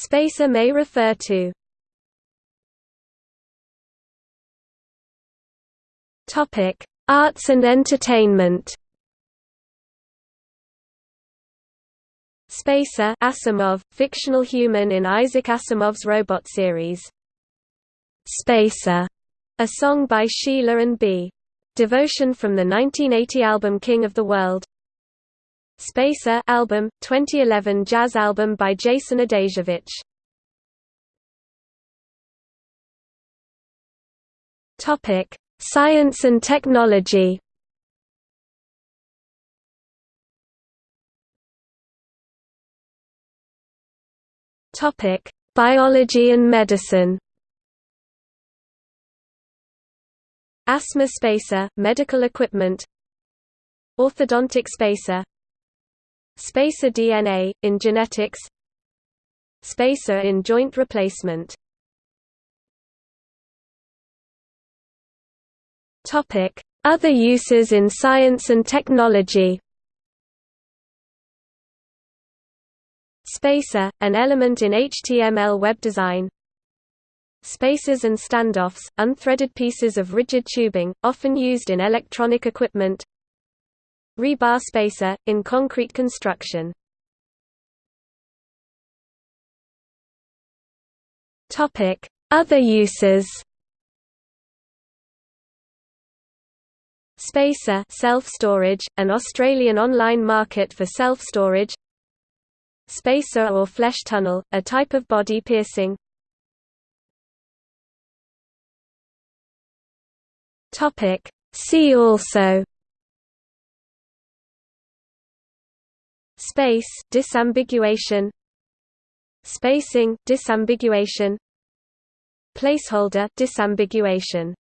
Spacer may refer to Topic: Arts and entertainment. Spacer Asimov, fictional human in Isaac Asimov's robot series. Spacer, a song by Sheila and B. Devotion from the 1980 album King of the World. Spacer album, 2011 jazz album by Jason Adasiewicz. Topic: Science and technology Topic: Biology and medicine. Asthma spacer, medical equipment. Orthodontic spacer. Spacer DNA in genetics. Spacer in joint replacement. Other uses in science and technology. Spacer, an element in HTML web design. Spacers and standoffs, unthreaded pieces of rigid tubing, often used in electronic equipment. Rebar spacer, in concrete construction. Other uses. Spacer self-storage, an Australian online market for self-storage. Spacer or flesh tunnel, a type of body piercing. See also Space disambiguation Spacing disambiguation Placeholder disambiguation